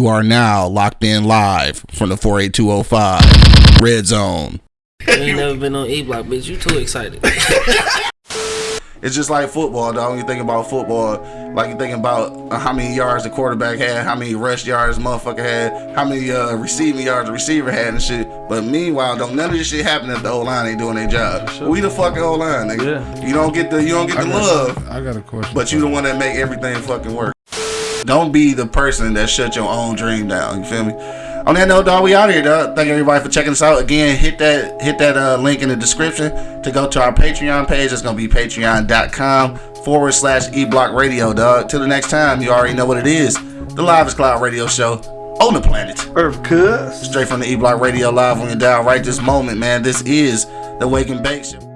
You are now locked in live from the 48205 Red Zone. You ain't never been on E Block, bitch. You too excited. It's just like football, dog. When you think about football, like you think about how many yards the quarterback had, how many rush yards the motherfucker had, how many uh, receiving yards the receiver had and shit. But meanwhile, don't none of this shit happen if the O line ain't doing their job. We the fucking O line, nigga. Yeah. You don't get the you don't get the love, I got a question. but you the one that make everything fucking work. Don't be the person that shut your own dream down. You feel me? On that note, dog, we out here, dog. Thank everybody for checking us out. Again, hit that hit that uh, link in the description to go to our Patreon page. It's gonna be patreon.com forward slash eblock radio, dog. Till the next time, you already know what it is. The Live Cloud Radio Show on the planet. Earth cuz. Straight from the E Block Radio Live on your dial right this moment, man. This is the Wake and Bake Show.